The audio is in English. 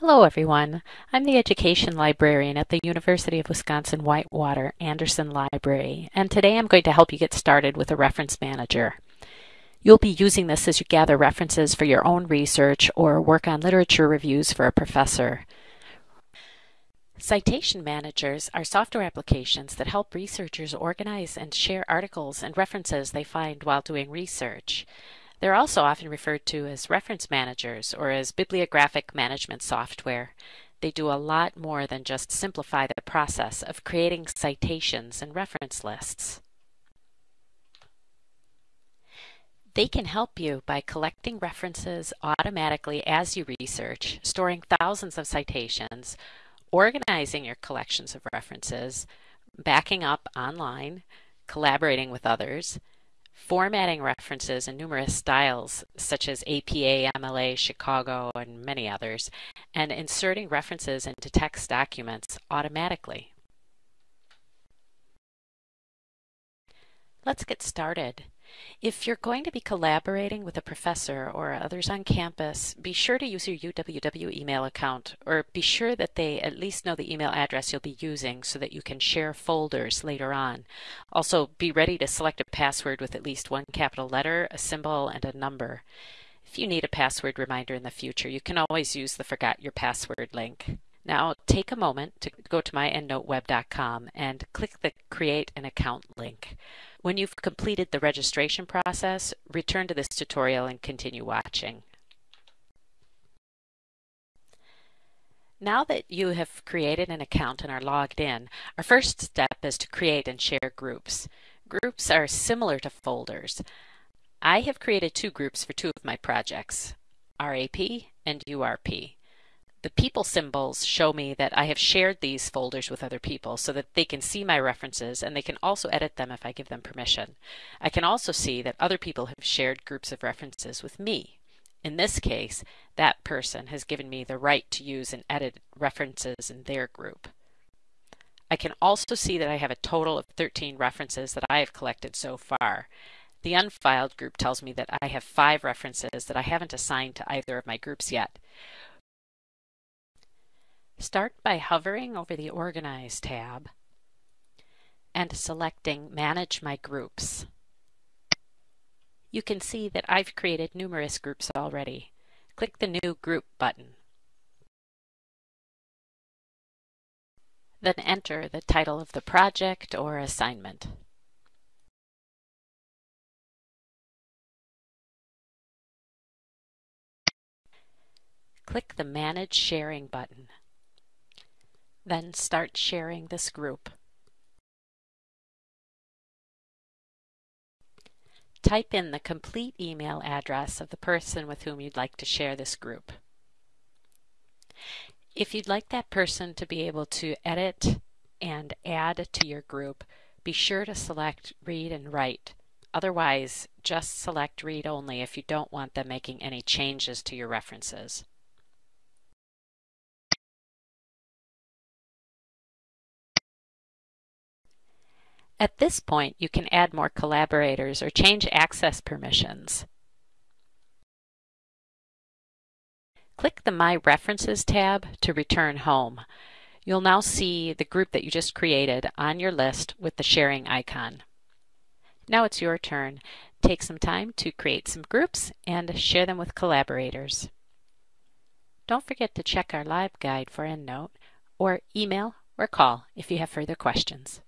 Hello everyone. I'm the Education Librarian at the University of Wisconsin-Whitewater Anderson Library, and today I'm going to help you get started with a reference manager. You'll be using this as you gather references for your own research or work on literature reviews for a professor. Citation managers are software applications that help researchers organize and share articles and references they find while doing research. They're also often referred to as reference managers or as bibliographic management software. They do a lot more than just simplify the process of creating citations and reference lists. They can help you by collecting references automatically as you research, storing thousands of citations, organizing your collections of references, backing up online, collaborating with others, formatting references in numerous styles such as APA, MLA, Chicago, and many others, and inserting references into text documents automatically. Let's get started. If you're going to be collaborating with a professor or others on campus, be sure to use your UWW email account or be sure that they at least know the email address you'll be using so that you can share folders later on. Also, be ready to select a password with at least one capital letter, a symbol, and a number. If you need a password reminder in the future, you can always use the Forgot Your Password link. Now, take a moment to go to myendnoteweb.com and click the Create an Account link. When you've completed the registration process, return to this tutorial and continue watching. Now that you have created an account and are logged in, our first step is to create and share groups. Groups are similar to folders. I have created two groups for two of my projects, RAP and URP. The people symbols show me that I have shared these folders with other people so that they can see my references and they can also edit them if I give them permission. I can also see that other people have shared groups of references with me. In this case, that person has given me the right to use and edit references in their group. I can also see that I have a total of 13 references that I have collected so far. The unfiled group tells me that I have five references that I haven't assigned to either of my groups yet. Start by hovering over the Organize tab and selecting Manage My Groups. You can see that I've created numerous groups already. Click the New Group button. Then enter the title of the project or assignment. Click the Manage Sharing button. Then start sharing this group. Type in the complete email address of the person with whom you'd like to share this group. If you'd like that person to be able to edit and add to your group, be sure to select Read and Write. Otherwise, just select Read Only if you don't want them making any changes to your references. At this point, you can add more collaborators or change access permissions. Click the My References tab to return home. You'll now see the group that you just created on your list with the sharing icon. Now it's your turn. Take some time to create some groups and share them with collaborators. Don't forget to check our live guide for EndNote or email or call if you have further questions.